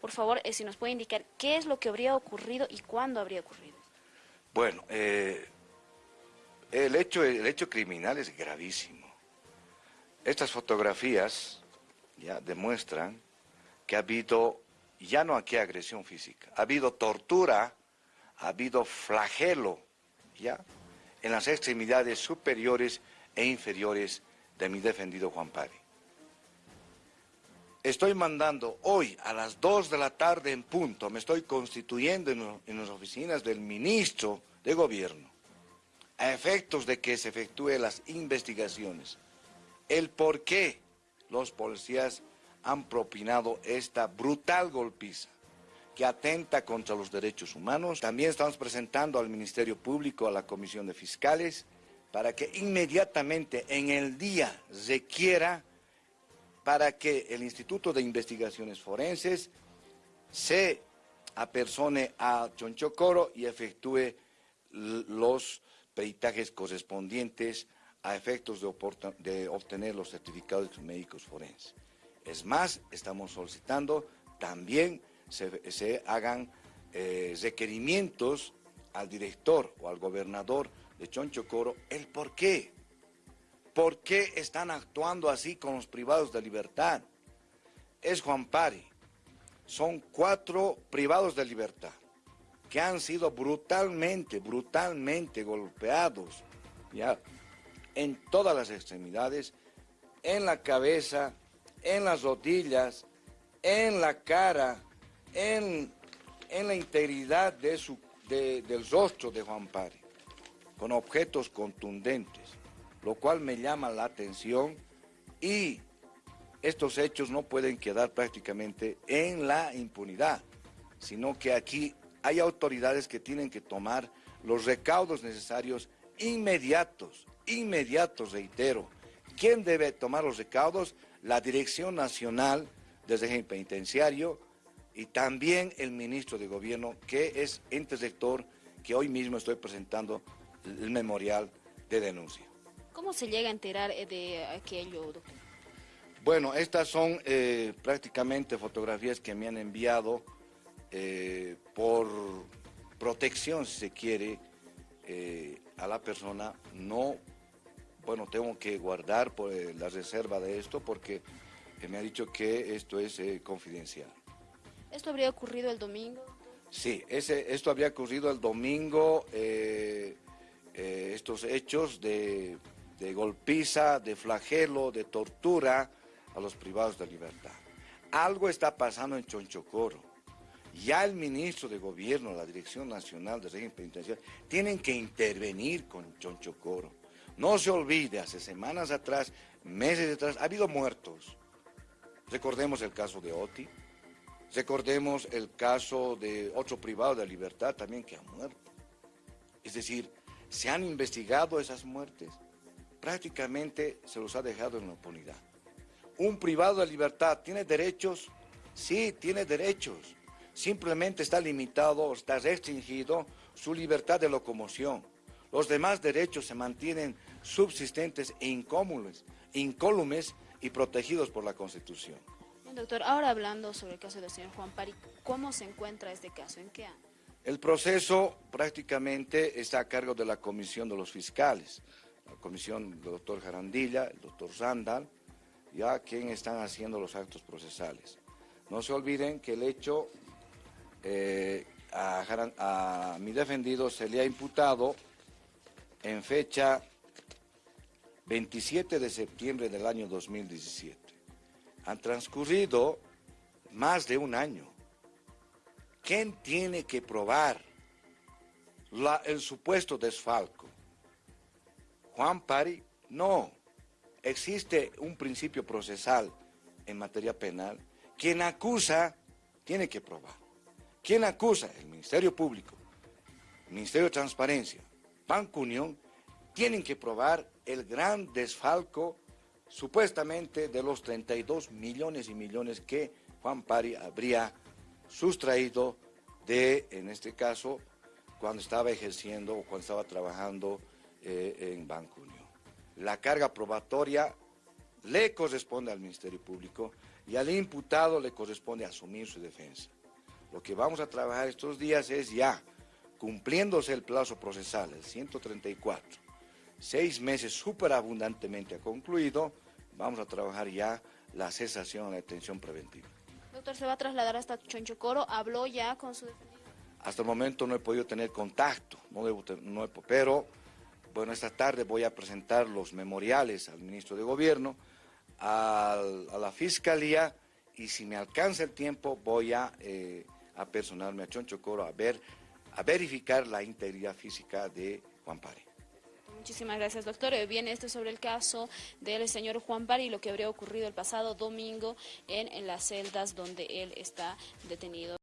Por favor, eh, si nos puede indicar qué es lo que habría ocurrido y cuándo habría ocurrido. Bueno, eh, el, hecho, el hecho criminal es gravísimo. Estas fotografías ya demuestran que ha habido, ya no aquí agresión física, ha habido tortura, ha habido flagelo, ya, en las extremidades superiores e inferiores de mi defendido Juan Pari. Estoy mandando hoy a las 2 de la tarde en punto, me estoy constituyendo en, las oficinas del ministro de gobierno, a efectos de que se efectúen las investigaciones, el por qué los policías han propinado esta brutal golpiza que atenta contra los derechos humanos. También estamos presentando al Ministerio Público, a la Comisión de Fiscales, para que inmediatamente en el día requiera para que el Instituto de Investigaciones Forenses se apersone a Chonchocoro y efectúe los peritajes correspondientes a efectos de, obtener los certificados médicos forenses. Es más, estamos solicitando también se, hagan eh, requerimientos al director o al gobernador de Chonchocoro el por qué. ¿Por qué están actuando así con los privados de libertad? Es Juan Pari. Son cuatro privados de libertad que han sido brutalmente, brutalmente golpeados, ya, en todas las extremidades, en la cabeza, en las rodillas, en la cara, en, la integridad del rostro de Juan Pari, con objetos contundentes lo cual me llama la atención y estos hechos no pueden quedar prácticamente en la impunidad, sino que aquí hay autoridades que tienen que tomar los recaudos necesarios inmediatos, inmediatos, reitero. ¿Quién debe tomar los recaudos? La Dirección Nacional del Régimen Penitenciario y también el Ministro de Gobierno, que es ente rector, que hoy mismo estoy presentando el memorial de denuncia. ¿Cómo se llega a enterar eh, de aquello, doctor? Bueno, estas son eh, prácticamente fotografías que me han enviado eh, por protección, si se quiere, a la persona. No, bueno, tengo que guardar por, la reserva de esto porque me ha dicho que esto es confidencial. ¿Esto habría ocurrido el domingo? Sí, ese, esto habría ocurrido el domingo, estos hechos de de golpiza, de flagelo, de tortura a los privados de libertad. Algo está pasando en Chonchocoro. Ya el ministro de Gobierno, la Dirección Nacional de Régimen Penitenciario, tienen que intervenir con Chonchocoro. No se olvide, hace semanas atrás, meses atrás, ha habido muertos. Recordemos el caso de Oti, recordemos el caso de otro privado de libertad también que ha muerto. Es decir, se han investigado esas muertes prácticamente se los ha dejado en la impunidad. Un privado de libertad tiene derechos, sí, tiene derechos. Simplemente está limitado, está restringido su libertad de locomoción. Los demás derechos se mantienen subsistentes e incólumes, incólumes y protegidos por la Constitución. Bien, doctor, ahora hablando sobre el caso del señor Juan Pari, ¿cómo se encuentra este caso? ¿En qué año? El proceso prácticamente está a cargo de la Comisión de los Fiscales la comisión del doctor Jarandilla, el doctor Sandal, ya quien están haciendo los actos procesales. No se olviden que el hecho eh, a, mi defendido se le ha imputado en fecha 27 de septiembre del año 2017. Han transcurrido más de un año. ¿Quién tiene que probar el supuesto desfalco? Juan Pari, no. Existe un principio procesal en materia penal. Quien acusa tiene que probar. Quien acusa, el Ministerio Público, el Ministerio de Transparencia, Banco Unión, tienen que probar el gran desfalco supuestamente de los 32 millones y millones que Juan Pari habría sustraído de, en este caso, cuando estaba ejerciendo o cuando estaba trabajando eh, en Banco Unión. La carga probatoria le corresponde al Ministerio Público y al imputado le corresponde asumir su defensa. Lo que vamos a trabajar estos días es ya, cumpliéndose el plazo procesal, el 134, seis meses súper abundantemente ha concluido, vamos a trabajar ya la cesación de la detención preventiva. Doctor, ¿se va a trasladar hasta Chonchocoro? ¿Habló ya con su defendido? Hasta el momento no he podido tener contacto, no debo, no he, pero bueno, esta tarde voy a presentar los memoriales al ministro de Gobierno, a, la Fiscalía, y si me alcanza el tiempo voy a, eh, a personarme a Chonchocoro a, ver, a verificar la integridad física de Juan Pari. Muchísimas gracias, doctor. Eh, Viene esto sobre el caso del señor Juan Pari y lo que habría ocurrido el pasado domingo en las celdas donde él está detenido.